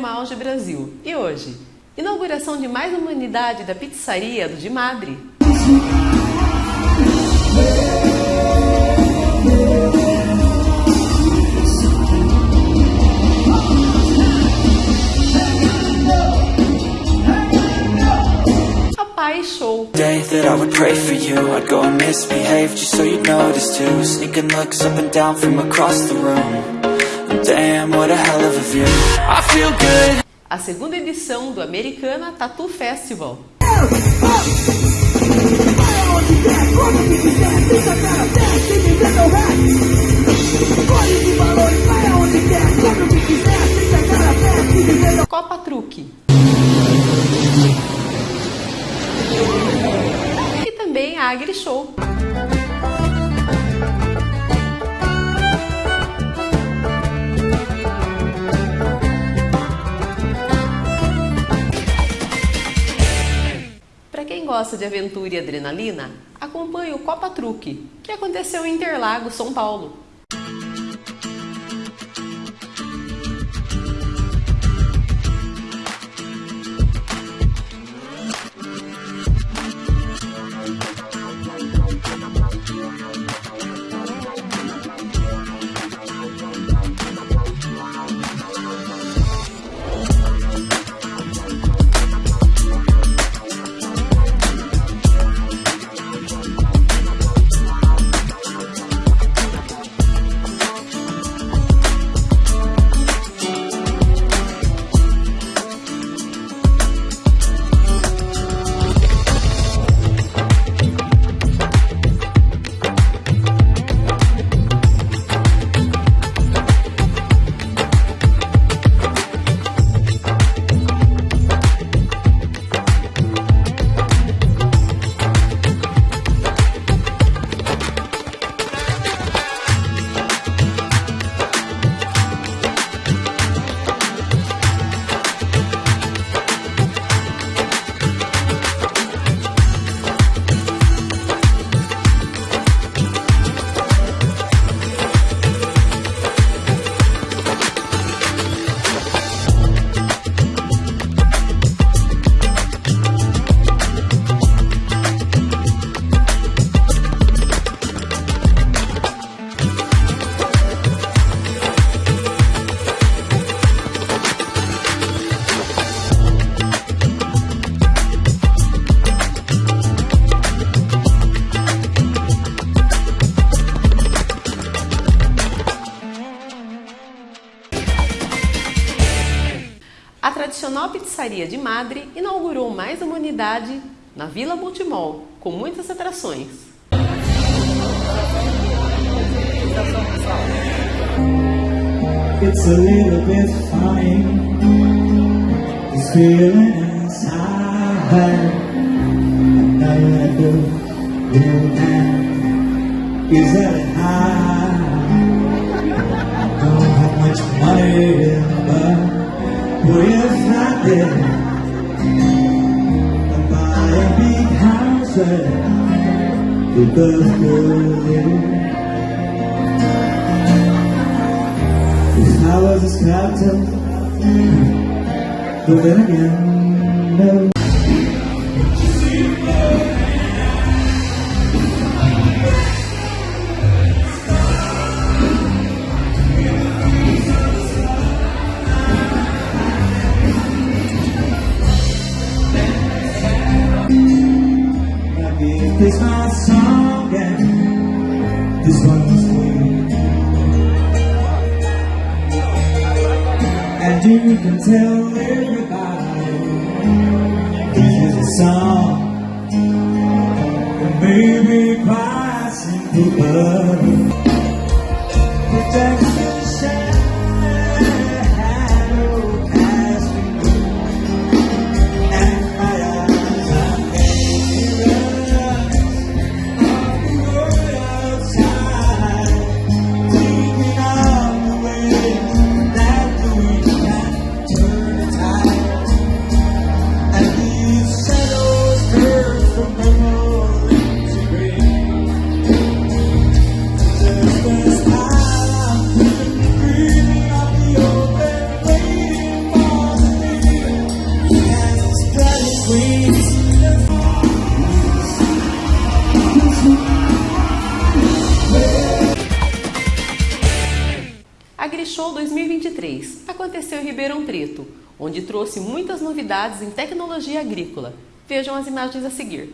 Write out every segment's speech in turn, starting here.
programa Auge Brasil. E hoje, inauguração de mais uma unidade da pizzaria do de Madre. A Pai Show. Day that I would pray for you I'd go and misbehave just so too looks up and down from across the room A A segunda edição do Americana Tattoo Festival. Copa Truque. E também a Agri Show. Gosta de aventura e adrenalina, acompanhe o Copa Truque, que aconteceu em Interlagos, São Paulo. Tradicional pizzaria de Madre inaugurou mais uma unidade na Vila Multimol, com muitas atrações. It's a little bit funny This feeling inside Nothing I do do now Is that high Don't have much money But what if I did I'd buy a big house With a good If I was a skeleton, but then again, no. This my song and this one's for you. And you can tell everybody this is a song. That maybe quite simple, but 2023 aconteceu em Ribeirão Preto, onde trouxe muitas novidades em tecnologia agrícola. Vejam as imagens a seguir.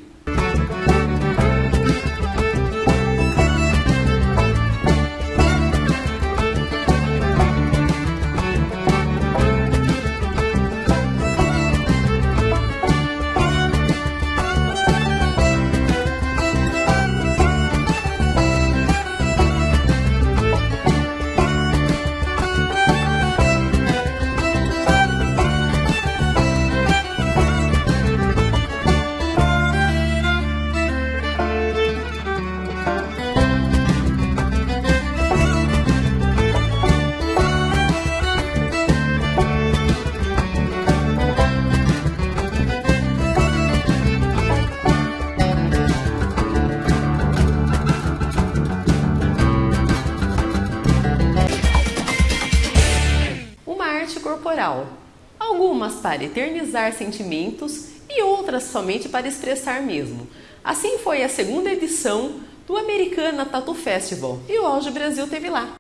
Algumas para eternizar sentimentos e outras somente para expressar mesmo. Assim foi a segunda edição do Americana Tattoo Festival e o Auge Brasil teve lá.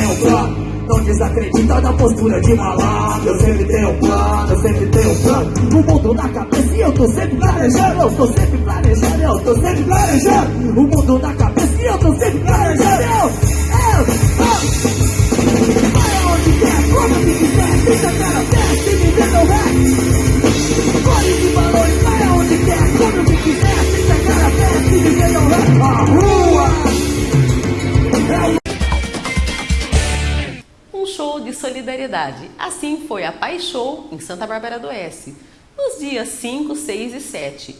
Tenho plano. Não desacredita da postura de malandro, eu sempre tenho um plano, eu sempre tenho um plano. O mundo na cabeça e eu tô sempre planejando, eu tô sempre planejando, eu tô sempre planejando. O mundo na cabeça e eu tô sempre planejando, eu, eu, eu. Assim foi a Pai Show em Santa Bárbara do Oeste, nos dias 5, 6 e 7.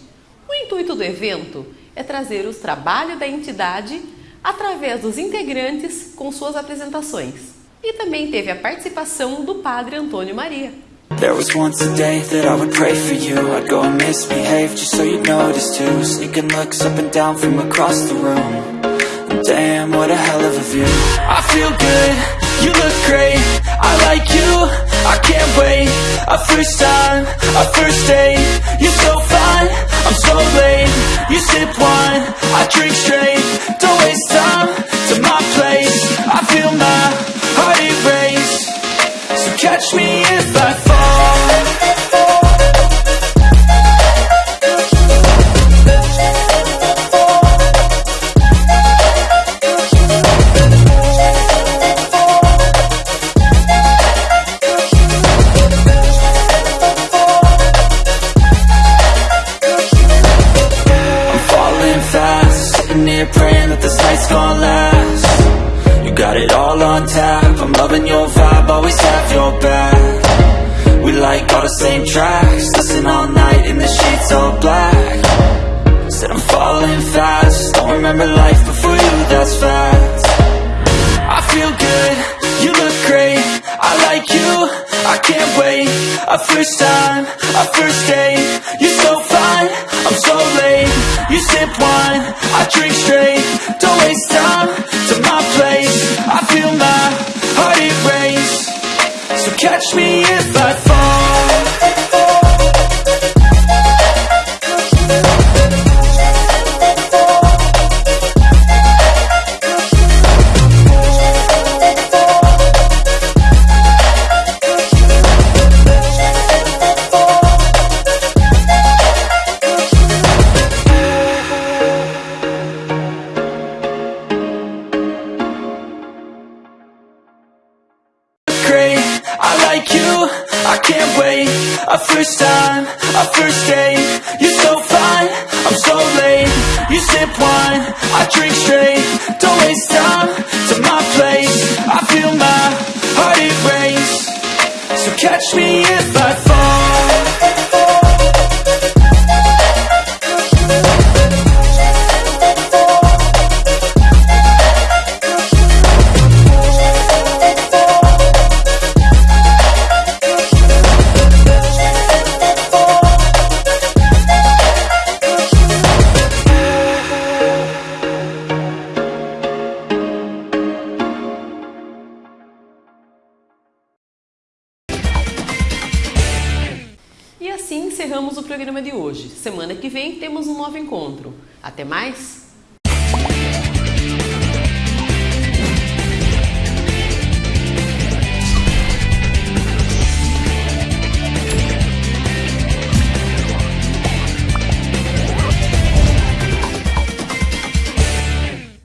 O intuito do evento é trazer os trabalhos da entidade através dos integrantes com suas apresentações. E também teve a participação do Padre Antônio Maria. There was once a day that I would pray for you I'd go and misbehave just so you'd notice too Sneaking looks up and down from across the room Damn, what a hell of a view I feel good You look great, I like you, I can't wait. A first time, a first date. You're so fine, I'm so late. You sip wine, I drink straight. Don't waste time to my place. I feel my heart erase. So catch me if I fall tracks Listen all night in the sheets all black. Said I'm falling fast Don't remember life before you, that's facts. I feel good, you look great I like you, I can't wait. A first time, a first date You're so fine, I'm so late. You sip wine, I drink straight Don't waste time to my place. I feel my heart it erase So catch me if I fall catch me if I fall assim encerramos o programa de hoje. Semana que vem temos um novo encontro. Até mais!